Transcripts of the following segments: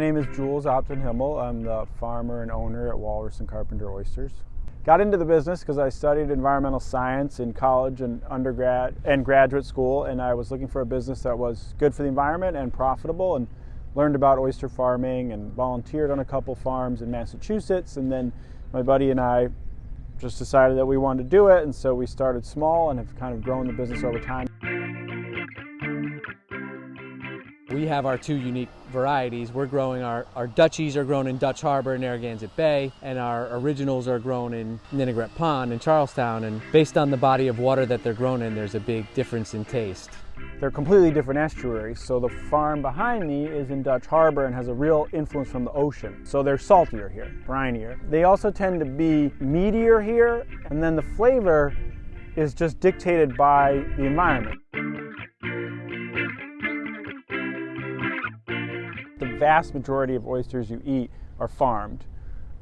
name is Jules Opton Himmel. I'm the farmer and owner at Walrus and Carpenter Oysters. Got into the business because I studied environmental science in college and undergrad and graduate school, and I was looking for a business that was good for the environment and profitable, and learned about oyster farming and volunteered on a couple farms in Massachusetts. And then my buddy and I just decided that we wanted to do it, and so we started small and have kind of grown the business over time. We have our two unique varieties. We're growing our, our Dutchies are grown in Dutch Harbor and Narragansett Bay, and our originals are grown in Ninigret Pond in Charlestown. And based on the body of water that they're grown in, there's a big difference in taste. They're completely different estuaries. So the farm behind me is in Dutch Harbor and has a real influence from the ocean. So they're saltier here, brinier. They also tend to be meatier here, and then the flavor is just dictated by the environment. Vast majority of oysters you eat are farmed.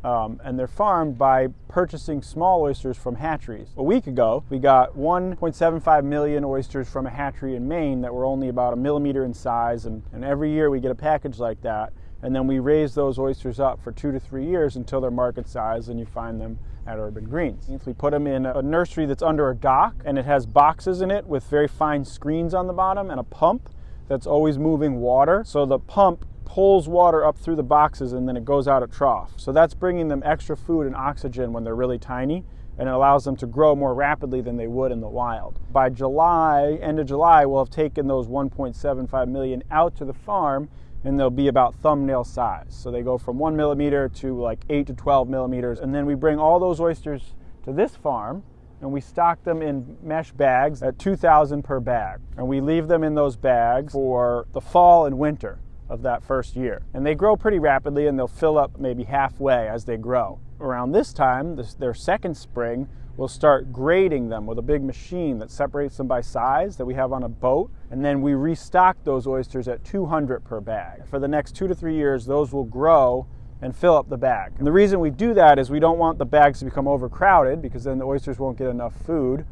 Um, and they're farmed by purchasing small oysters from hatcheries. A week ago, we got 1.75 million oysters from a hatchery in Maine that were only about a millimeter in size, and, and every year we get a package like that. And then we raise those oysters up for two to three years until they're market size, and you find them at Urban Greens. We put them in a nursery that's under a dock, and it has boxes in it with very fine screens on the bottom and a pump that's always moving water. So the pump pulls water up through the boxes and then it goes out at trough. So that's bringing them extra food and oxygen when they're really tiny and it allows them to grow more rapidly than they would in the wild. By July, end of July, we'll have taken those 1.75 million out to the farm and they'll be about thumbnail size. So they go from one millimeter to like eight to 12 millimeters. And then we bring all those oysters to this farm and we stock them in mesh bags at 2,000 per bag. And we leave them in those bags for the fall and winter of that first year. And they grow pretty rapidly and they'll fill up maybe halfway as they grow. Around this time, this, their second spring, we'll start grading them with a big machine that separates them by size that we have on a boat. And then we restock those oysters at 200 per bag. For the next two to three years, those will grow and fill up the bag. And the reason we do that is we don't want the bags to become overcrowded because then the oysters won't get enough food.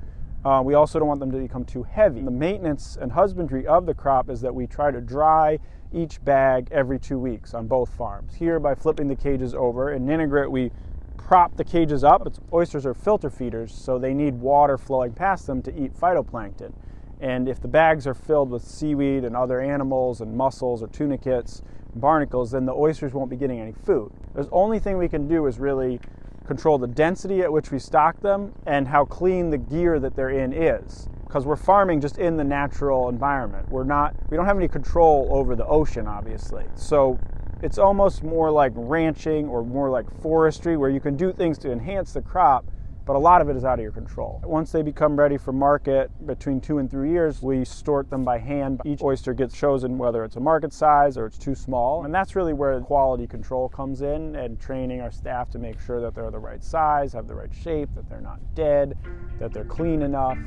Uh, we also don't want them to become too heavy. The maintenance and husbandry of the crop is that we try to dry each bag every two weeks on both farms. Here, by flipping the cages over. In Ninigret, we prop the cages up. It's, oysters are filter feeders, so they need water flowing past them to eat phytoplankton. And if the bags are filled with seaweed and other animals and mussels or tunicates, barnacles, then the oysters won't be getting any food. The only thing we can do is really control the density at which we stock them and how clean the gear that they're in is because we're farming just in the natural environment. We're not we don't have any control over the ocean obviously. So it's almost more like ranching or more like forestry where you can do things to enhance the crop but a lot of it is out of your control. Once they become ready for market between two and three years, we sort them by hand. Each oyster gets chosen whether it's a market size or it's too small. And that's really where quality control comes in and training our staff to make sure that they're the right size, have the right shape, that they're not dead, that they're clean enough.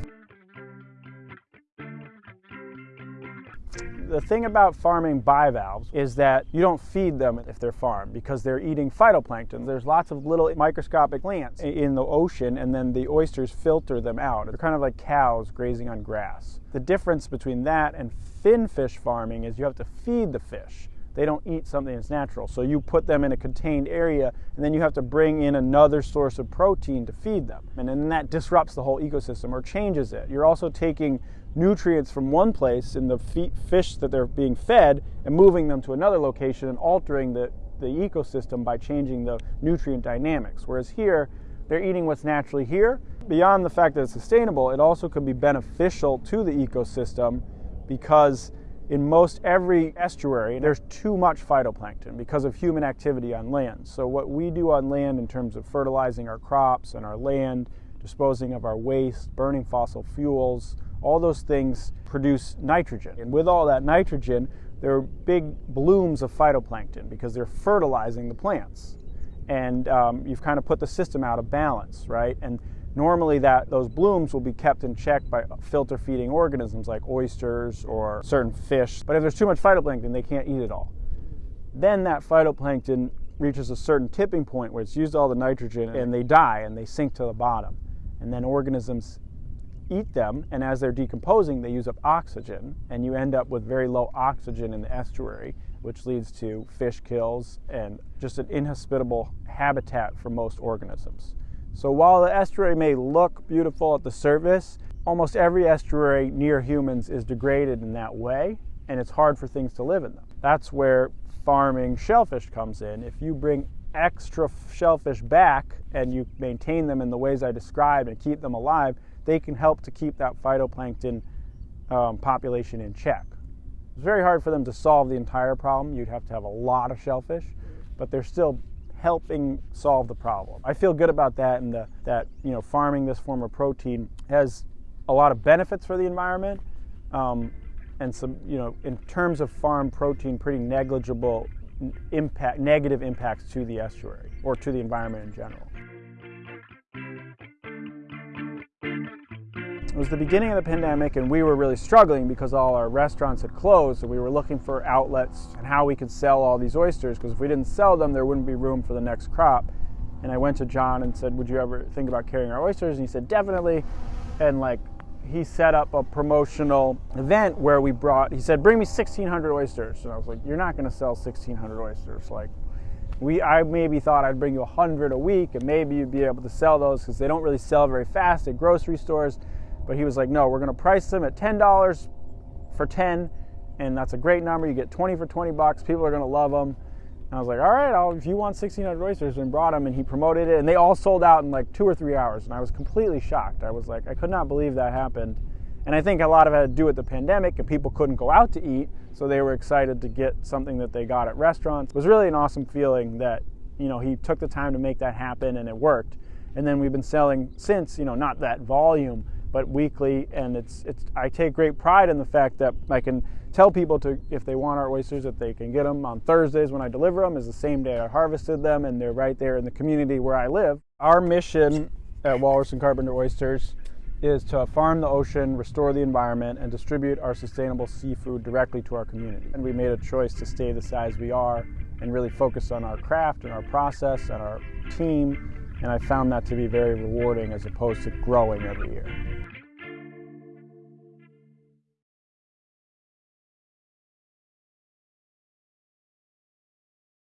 The thing about farming bivalves is that you don't feed them if they're farmed because they're eating phytoplankton. There's lots of little microscopic plants in the ocean and then the oysters filter them out. They're kind of like cows grazing on grass. The difference between that and fin fish farming is you have to feed the fish. They don't eat something that's natural. So you put them in a contained area and then you have to bring in another source of protein to feed them. And then that disrupts the whole ecosystem or changes it. You're also taking nutrients from one place in the fish that they're being fed and moving them to another location and altering the, the ecosystem by changing the nutrient dynamics. Whereas here, they're eating what's naturally here. Beyond the fact that it's sustainable, it also could be beneficial to the ecosystem because in most every estuary, there's too much phytoplankton because of human activity on land. So what we do on land in terms of fertilizing our crops and our land, disposing of our waste, burning fossil fuels, all those things produce nitrogen. And with all that nitrogen, there are big blooms of phytoplankton because they're fertilizing the plants. And um, you've kind of put the system out of balance, right? And normally that those blooms will be kept in check by filter feeding organisms like oysters or certain fish. But if there's too much phytoplankton, they can't eat it all. Then that phytoplankton reaches a certain tipping point where it's used all the nitrogen and they die and they sink to the bottom. And then organisms eat them, and as they're decomposing, they use up oxygen, and you end up with very low oxygen in the estuary. which leads to fish kills and just an inhospitable habitat for most organisms. So while the estuary may look beautiful at the surface, almost every estuary near humans is degraded in that way, and it's hard for things to live in them. That's where farming shellfish comes in. If you bring extra shellfish back and you maintain them in the ways I described and keep them alive, they can help to keep that phytoplankton um, population in check. It's very hard for them to solve the entire problem. You'd have to have a lot of shellfish, but they're still helping solve the problem. I feel good about that and the, that you know farming this form of protein has a lot of benefits for the environment um, and some you know in terms of farm protein pretty negligible impact negative impacts to the estuary or to the environment in general. Was the beginning of the pandemic, and we were really struggling because all our restaurants had closed. So we were looking for outlets and how we could sell all these oysters. Because if we didn't sell them, there wouldn't be room for the next crop. And I went to John and said, "Would you ever think about carrying our oysters?" And he said, "Definitely." And like he set up a promotional event where we brought. He said, "Bring me 1,600 oysters." And I was like, "You're not going to sell 1,600 oysters." Like we I maybe thought I'd bring you 100 a week and maybe you'd be able to sell those because they don't really sell very fast at grocery stores but he was like, no, we're going to price them at $10 for 10, and that's a great number. You get 20 for 20 bucks. People are going to love them. And I was like, all right, I'll, if you want 1,600 oysters, and brought them, and he promoted it, and they all sold out in like two or three hours. And I was completely shocked. I was like, I could not believe that happened. And I think a lot of it had to do with the pandemic, and people couldn't go out to eat, so they were excited to get something that they got at restaurants. It was really an awesome feeling that you know he took the time to make that happen, and it worked. And then we've been selling since, you know, not that volume, but weekly. And it's it's I take great pride in the fact that I can tell people to if they want our oysters that they can get them on Thursdays when I deliver them is the same day I harvested them, and they're right there in the community where I live. Our mission at Walrus and Carpenter Oysters is to farm the ocean, restore the environment, and distribute our sustainable seafood directly to our community. And we made a choice to stay the size we are and really focus on our craft and our process and our team. And I found that to be very rewarding as opposed to growing every year.